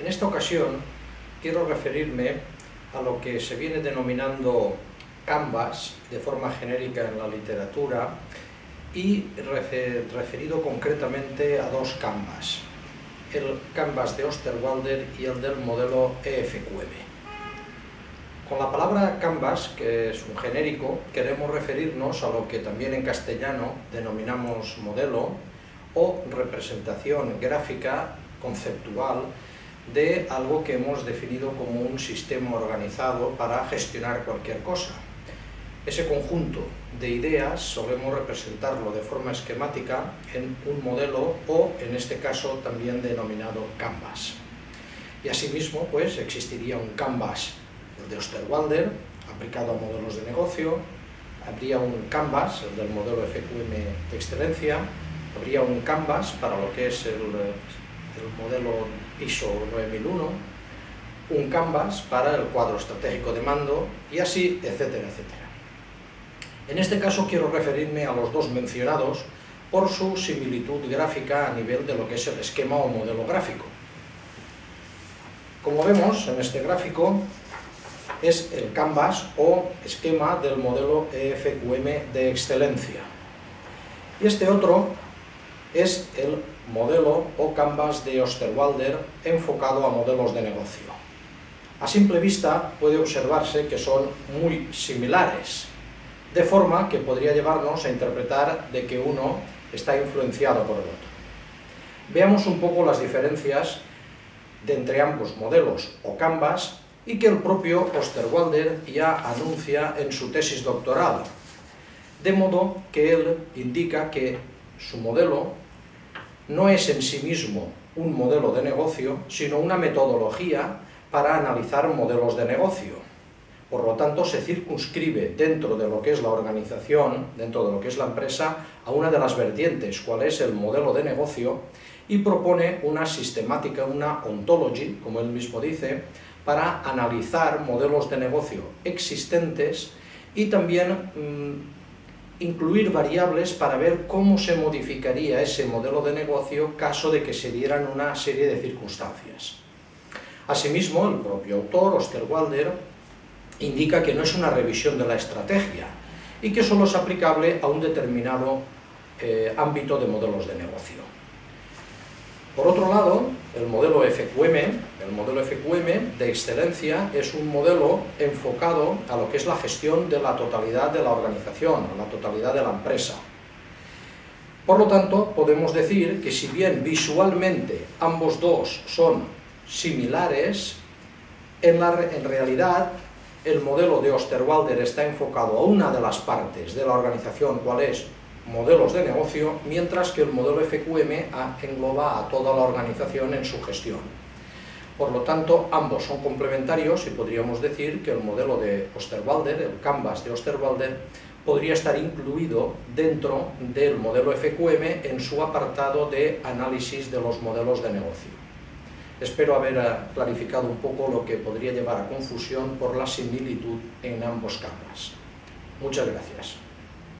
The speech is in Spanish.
En esta ocasión quiero referirme a lo que se viene denominando Canvas de forma genérica en la literatura y referido concretamente a dos Canvas, el Canvas de Osterwalder y el del modelo EFQM. Con la palabra canvas, que es un genérico, queremos referirnos a lo que también en castellano denominamos modelo o representación gráfica conceptual de algo que hemos definido como un sistema organizado para gestionar cualquier cosa. Ese conjunto de ideas solemos representarlo de forma esquemática en un modelo o, en este caso, también denominado canvas. Y asimismo, pues, existiría un canvas de Osterwalder, aplicado a modelos de negocio, habría un canvas, el del modelo FQM de excelencia, habría un canvas para lo que es el el modelo ISO 9001, un canvas para el cuadro estratégico de mando y así, etcétera, etcétera. En este caso quiero referirme a los dos mencionados por su similitud gráfica a nivel de lo que es el esquema o modelo gráfico. Como vemos en este gráfico, es el canvas o esquema del modelo EFQM de excelencia. Y este otro es el modelo o canvas de Osterwalder enfocado a modelos de negocio. A simple vista puede observarse que son muy similares, de forma que podría llevarnos a interpretar de que uno está influenciado por el otro. Veamos un poco las diferencias de entre ambos modelos o canvas y que el propio Osterwalder ya anuncia en su tesis doctoral, de modo que él indica que su modelo no es en sí mismo un modelo de negocio, sino una metodología para analizar modelos de negocio. Por lo tanto, se circunscribe dentro de lo que es la organización, dentro de lo que es la empresa, a una de las vertientes, cuál es el modelo de negocio, y propone una sistemática, una ontology, como él mismo dice, para analizar modelos de negocio existentes y también mm, incluir variables para ver cómo se modificaría ese modelo de negocio caso de que se dieran una serie de circunstancias. Asimismo, el propio autor, Osterwalder, indica que no es una revisión de la estrategia y que solo es aplicable a un determinado eh, ámbito de modelos de negocio. Por otro lado, el modelo FQM, modelo FQM de excelencia es un modelo enfocado a lo que es la gestión de la totalidad de la organización, a la totalidad de la empresa. Por lo tanto, podemos decir que si bien visualmente ambos dos son similares, en, la, en realidad el modelo de Osterwalder está enfocado a una de las partes de la organización, cual es modelos de negocio, mientras que el modelo FQM engloba a toda la organización en su gestión. Por lo tanto, ambos son complementarios y podríamos decir que el modelo de Osterwalder, el Canvas de Osterwalder, podría estar incluido dentro del modelo FQM en su apartado de análisis de los modelos de negocio. Espero haber eh, clarificado un poco lo que podría llevar a confusión por la similitud en ambos Canvas. Muchas gracias.